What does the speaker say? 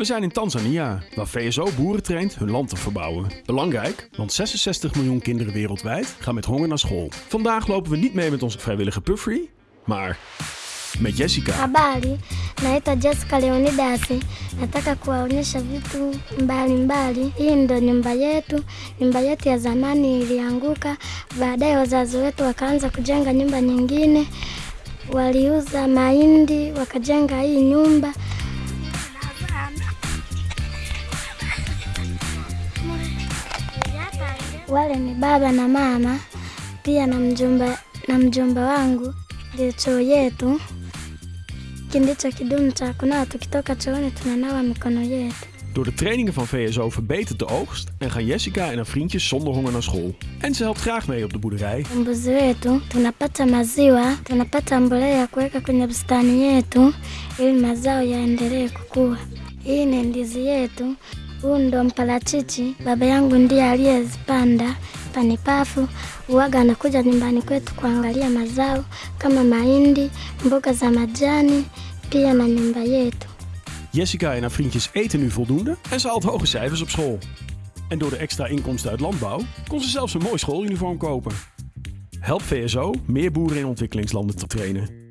We zijn in Tanzania, waar VSO boeren traint hun land te verbouwen. Belangrijk, want 66 miljoen kinderen wereldwijd gaan met honger naar school. Vandaag lopen we niet mee met onze vrijwillige Puffrey, maar met Jessica. Habari, naitwa Jessica Leonidasi. Nataka kuwaonyesha vitu mbalimbali. Hii ndo nyumba yetu. Nyumba yetu ya zamani ilianguka, baadaye wazazi wetu wakaanza kujenga nyumba nyingine. Waliuza mahindi wakajenga hii nyumba. Wale ni baba na mama, pia na mjomba, na mjomba wangu. Ndio choo yetu. Hiki ndicho kidumu cha kunawa. Tukitoka chooni tunanawa mikono yetu. Door de trainingen van VSO verbetert de oogst en gaan Jessica en haar vriendjes zonder honger naar school. En ze helpt graag mee op de boerderij. Mbuzi wetu tunapata maziwa, tunapata mbolea ya kuweka kwenye bustani yetu ili mazao yaendelee kukua. Hii ni ndizi yetu. Huu ndo mparachichi, baba yangu ndiye aliyezipanda. Panipafu uwaga anakuja nyumbani kwetu kuangalia mazao kama mahindi, mboga za majani, pia na nyumba yetu. Jessica en haar vriendjes eten nu voldoende en ze haalt hoge cijfers op school. En door de extra inkomsten uit landbouw kon ze zelfs een mooi schooluniform kopen. Help VSO meer boeren in ontwikkelingslanden te trainen.